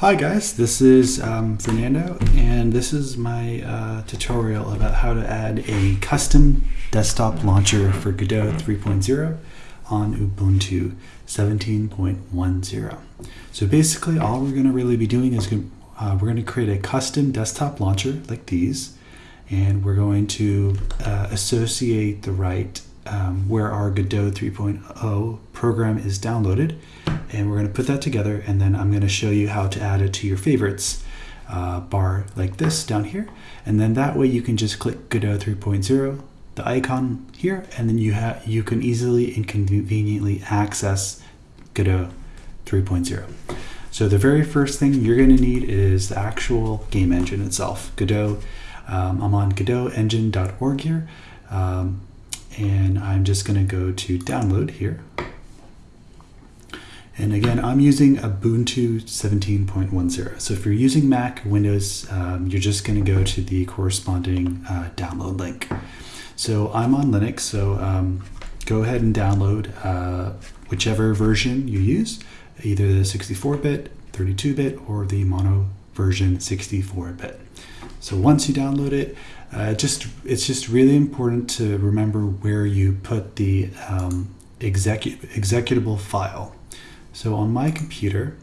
Hi guys, this is um, Fernando and this is my uh, tutorial about how to add a custom desktop launcher for Godot 3.0 on Ubuntu 17.10. So basically all we're going to really be doing is uh, we're going to create a custom desktop launcher like these and we're going to uh, associate the right um, where our Godot 3.0 program is downloaded. And we're going to put that together and then I'm going to show you how to add it to your favorites uh, bar like this down here. And then that way you can just click Godot 3.0 the icon here and then you have you can easily and conveniently access Godot 3.0 so the very first thing you're going to need is the actual game engine itself Godot. Um, I'm on godotengine.org here. Um, and I'm just going to go to download here. And again, I'm using Ubuntu 17.10. So if you're using Mac or Windows, um, you're just going to go to the corresponding uh, download link. So I'm on Linux, so um, go ahead and download uh, whichever version you use, either the 64-bit, 32-bit, or the mono version 64-bit. So once you download it, uh, just it's just really important to remember where you put the um, execu executable file. So on my computer,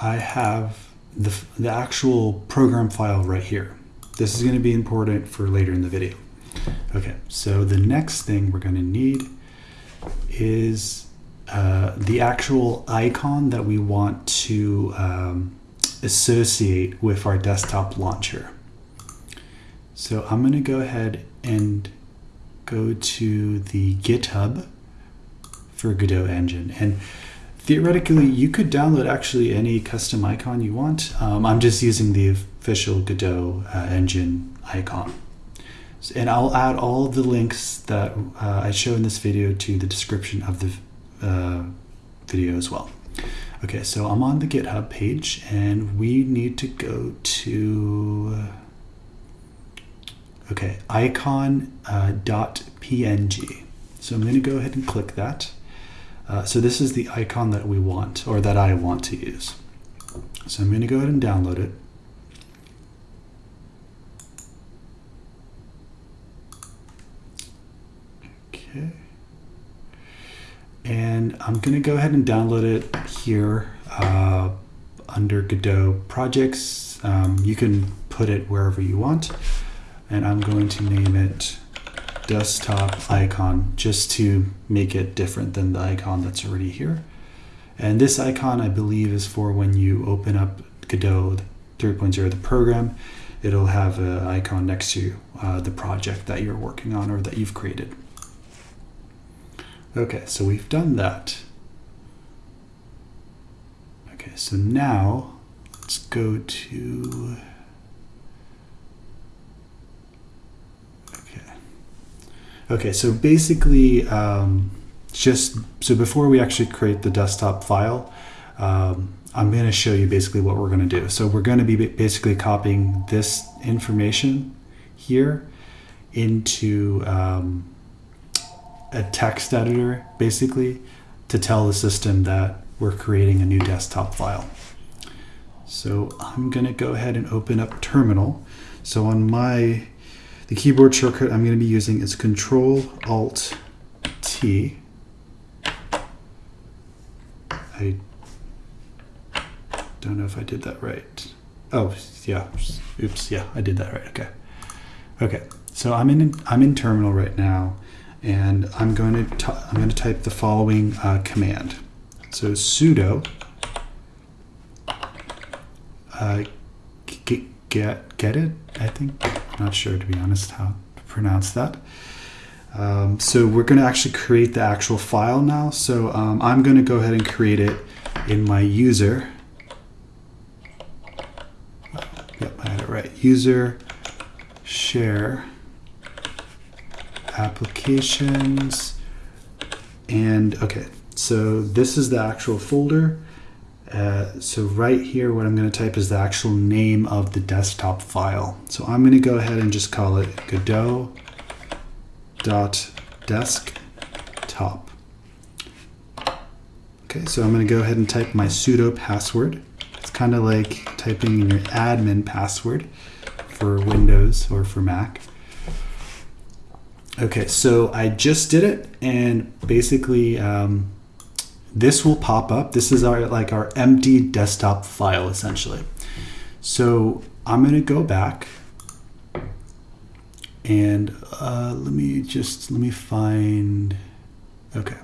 I have the, the actual program file right here. This is going to be important for later in the video. Okay, so the next thing we're going to need is uh, the actual icon that we want to um, associate with our desktop launcher. So I'm going to go ahead and go to the GitHub for Godot Engine. And theoretically, you could download actually any custom icon you want. Um, I'm just using the official Godot uh, Engine icon. And I'll add all the links that uh, I show in this video to the description of the uh, video as well. Okay, so I'm on the GitHub page and we need to go to Okay, icon.png. Uh, so I'm going to go ahead and click that. Uh, so this is the icon that we want, or that I want to use. So I'm going to go ahead and download it. Okay. And I'm going to go ahead and download it here uh, under Godot projects. Um, you can put it wherever you want and I'm going to name it desktop icon just to make it different than the icon that's already here. And this icon I believe is for when you open up Godot 3.0 the program, it'll have an icon next to uh, the project that you're working on or that you've created. Okay, so we've done that. Okay, so now let's go to Okay, okay so basically, um, just so before we actually create the desktop file, um, I'm going to show you basically what we're going to do. So we're going to be basically copying this information here into um, a text editor, basically, to tell the system that we're creating a new desktop file. So I'm going to go ahead and open up Terminal. So on my the keyboard shortcut I'm going to be using is Control Alt T. I don't know if I did that right. Oh, yeah. Oops. Yeah, I did that right. Okay. Okay. So I'm in I'm in terminal right now, and I'm going to I'm going to type the following uh, command. So sudo uh, get gedit. I think not sure, to be honest, how to pronounce that. Um, so we're going to actually create the actual file now. So um, I'm going to go ahead and create it in my user. Yep, I had it right. User share applications and okay so this is the actual folder uh, so right here, what I'm going to type is the actual name of the desktop file. So I'm going to go ahead and just call it godot.desktop. Okay, so I'm going to go ahead and type my sudo password. It's kind of like typing in your admin password for Windows or for Mac. Okay, so I just did it, and basically um, this will pop up. This is our like our empty desktop file essentially. So I'm to go back and uh, let me just let me find. Okay,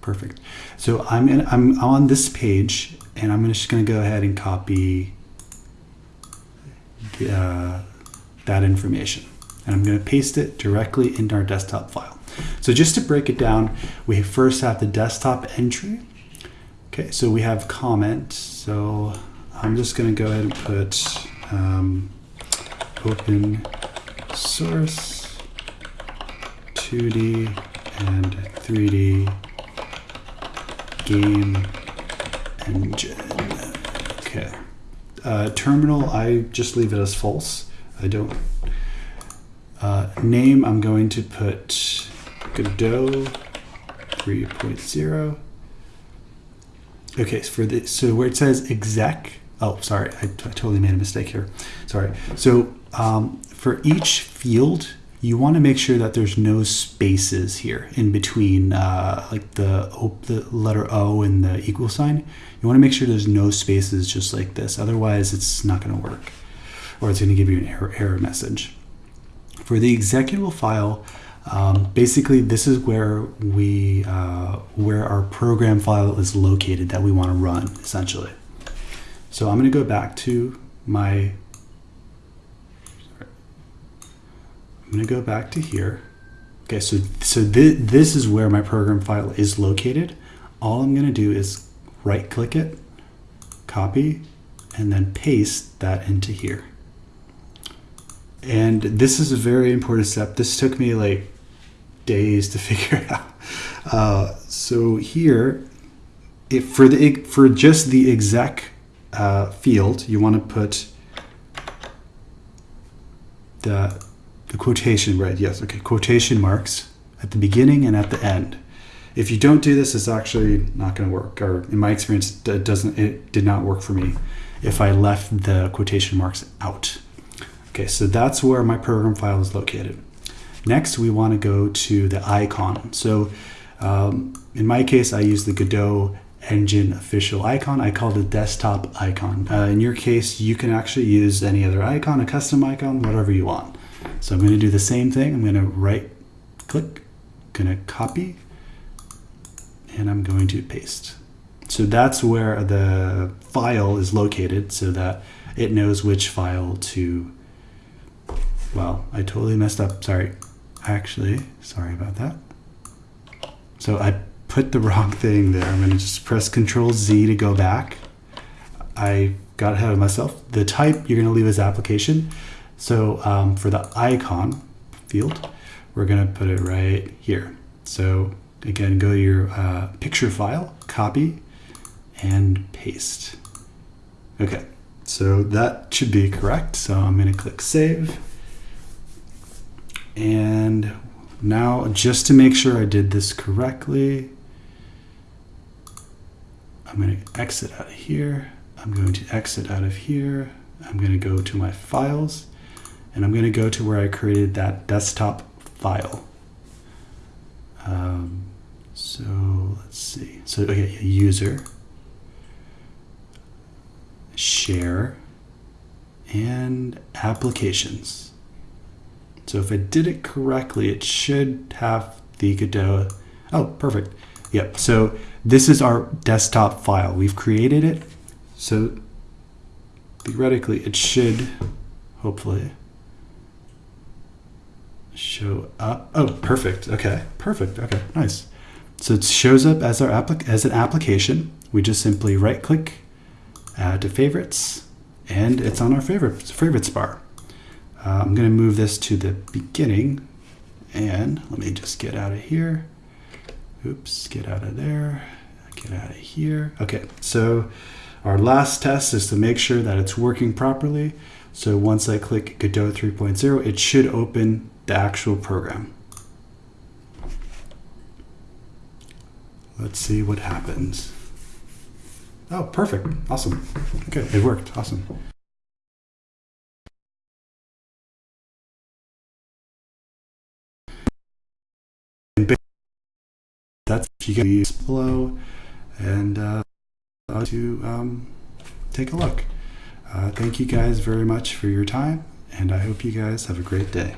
perfect. So I'm in, I'm on this page, and I'm just to go ahead and copy the, uh, that information, and I'm going to paste it directly into our desktop file. So just to break it down, we first have the desktop entry. Okay, so we have comment. So I'm just going to go ahead and put um, open source 2D and 3D game engine. Okay. Uh, terminal, I just leave it as false. I don't. Uh, name, I'm going to put Godot 3.0. Okay, so for the so where it says exec, oh sorry, I, totally made a mistake here. Sorry. So um, for each field, you want to make sure that there's no spaces here in between, uh, like the the letter O and the equal sign. You want to make sure there's no spaces just like this. Otherwise, it's not going to work, or it's going to give you an error, error message. For the executable file, um, basically, this is where we uh, where our program file is located that we want to run essentially. So I'm going to go back to my. I'm going to go back to here. Okay, so so th this is where my program file is located. All I'm going to do is right click it, copy, and then paste that into here. And this is a very important step. This took me like days to figure out. Uh, so here, if for the for just the exec uh, field, you want to put the the quotation right. Yes, okay, quotation marks at the beginning and at the end. If you don't do this, it's actually not going to work. Or in my experience, it doesn't. It did not work for me if I left the quotation marks out. Okay, so that's where my program file is located. Next, we want to go to the icon. So um, in my case, I use the Godot engine official icon. I call it desktop icon. Uh, in your case, you can actually use any other icon, a custom icon, whatever you want. So I'm going to do the same thing. I'm going to right click, going to copy, and I'm going to paste. So that's where the file is located so that it knows which file to, well, I totally messed up, sorry. Actually, sorry about that. So I put the wrong thing there. I'm gonna just press Control Z to go back. I got ahead of myself. The type you're gonna leave as application. So um, for the icon field, we're gonna put it right here. So again, go to your uh, picture file, copy, and paste. Okay, so that should be correct. So I'm going to click save. And now just to make sure I did this correctly, I'm going to exit out of here. I'm going to exit out of here. I'm going to go to my files and I'm going to go to where I created that desktop file. Um, so let's see. So okay, user, share, and applications. So if I did it correctly, it should have the Godot. Oh, perfect. Yep. So this is our desktop file. We've created it. So theoretically, it should hopefully show up. Oh, perfect. Okay, perfect. Okay, nice. So it shows up as our applic as an application. We just simply right click, add to favorites, and it's on our favorite favorites bar. Uh, I'm going to move this to the beginning, and let me just get out of here. Oops, get out of there, get out of here. Okay, so our last test is to make sure that it's working properly. So once I click Godot 3.0, it should open the actual program. Let's see what happens. Oh, perfect. Awesome. Okay, It worked. Awesome. You guys below and uh, to um, take a look. Uh, thank you guys very much for your time, and I hope you guys have a great day.